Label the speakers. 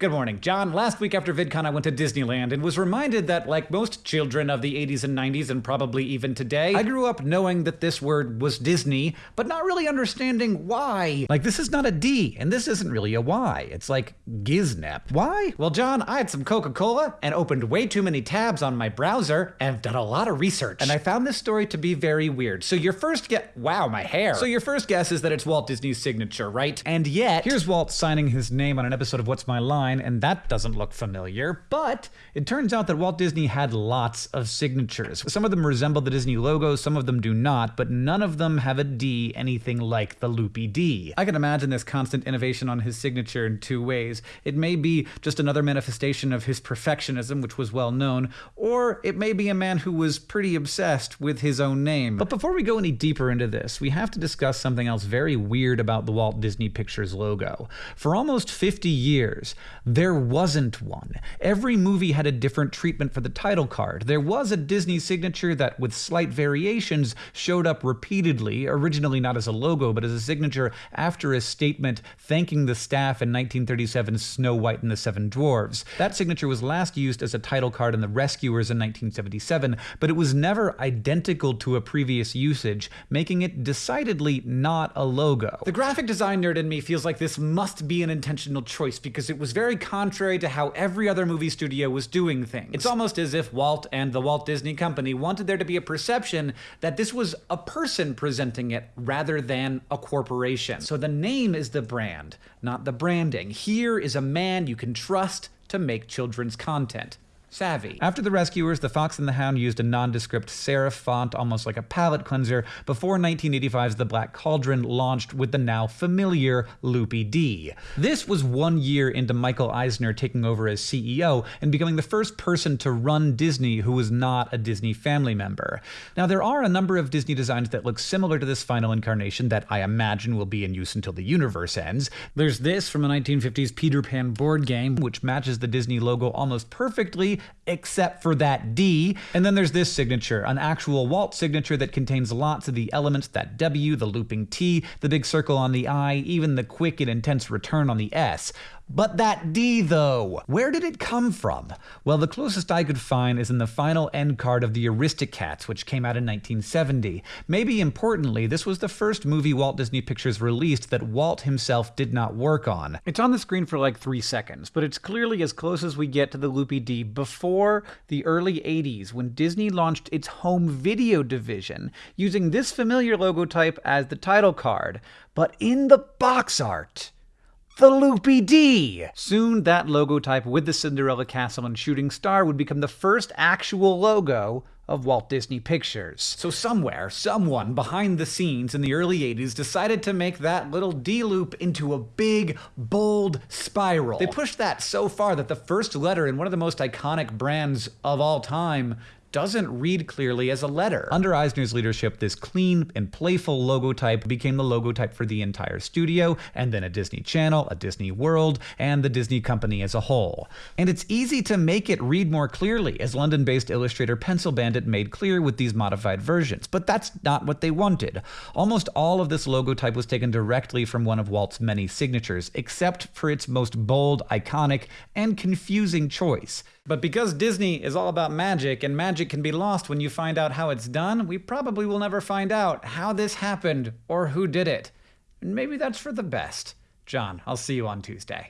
Speaker 1: Good morning, John. Last week after VidCon, I went to Disneyland and was reminded that, like most children of the 80s and 90s, and probably even today, I grew up knowing that this word was Disney, but not really understanding why. Like, this is not a D, and this isn't really a Y. It's like Giznep. Why? Well, John, I had some Coca Cola and opened way too many tabs on my browser and have done a lot of research. And I found this story to be very weird. So, your first get wow, my hair. So, your first guess is that it's Walt Disney's signature, right? And yet, here's Walt signing his name on an episode of What's My Line and that doesn't look familiar. But it turns out that Walt Disney had lots of signatures. Some of them resemble the Disney logo, some of them do not, but none of them have a D anything like the loopy D. I can imagine this constant innovation on his signature in two ways. It may be just another manifestation of his perfectionism, which was well known, or it may be a man who was pretty obsessed with his own name. But before we go any deeper into this, we have to discuss something else very weird about the Walt Disney Pictures logo. For almost 50 years, there wasn't one. Every movie had a different treatment for the title card. There was a Disney signature that, with slight variations, showed up repeatedly, originally not as a logo, but as a signature after a statement thanking the staff in 1937's Snow White and the Seven Dwarfs. That signature was last used as a title card in The Rescuers in 1977, but it was never identical to a previous usage, making it decidedly not a logo. The graphic design nerd in me feels like this must be an intentional choice because it was very contrary to how every other movie studio was doing things. It's almost as if Walt and the Walt Disney Company wanted there to be a perception that this was a person presenting it rather than a corporation. So the name is the brand, not the branding. Here is a man you can trust to make children's content savvy. After The Rescuers, The Fox and the Hound used a nondescript serif font, almost like a palette cleanser, before 1985's The Black Cauldron launched with the now familiar Loopy D. This was one year into Michael Eisner taking over as CEO and becoming the first person to run Disney who was not a Disney family member. Now, there are a number of Disney designs that look similar to this final incarnation that I imagine will be in use until the universe ends. There's this from a 1950s Peter Pan board game, which matches the Disney logo almost perfectly except for that D. And then there's this signature, an actual Walt signature that contains lots of the elements that W, the looping T, the big circle on the I, even the quick and intense return on the S. But that D, though, where did it come from? Well, the closest I could find is in the final end card of the Aristocats, which came out in 1970. Maybe importantly, this was the first movie Walt Disney Pictures released that Walt himself did not work on. It's on the screen for like three seconds, but it's clearly as close as we get to the Loopy D before the early 80s when Disney launched its home video division using this familiar logo type as the title card, but in the box art the Loopy D. Soon, that logo type with the Cinderella Castle and Shooting Star would become the first actual logo of Walt Disney Pictures. So somewhere, someone behind the scenes in the early 80s decided to make that little D-loop into a big, bold spiral. They pushed that so far that the first letter in one of the most iconic brands of all time doesn't read clearly as a letter. Under Eisner's leadership, this clean and playful logo type became the logo type for the entire studio, and then a Disney Channel, a Disney World, and the Disney Company as a whole. And it's easy to make it read more clearly, as London-based illustrator Pencil Bandit made clear with these modified versions, but that's not what they wanted. Almost all of this logo type was taken directly from one of Walt's many signatures, except for its most bold, iconic, and confusing choice. But because Disney is all about magic, and magic can be lost when you find out how it's done, we probably will never find out how this happened or who did it. And maybe that's for the best. John, I'll see you on Tuesday.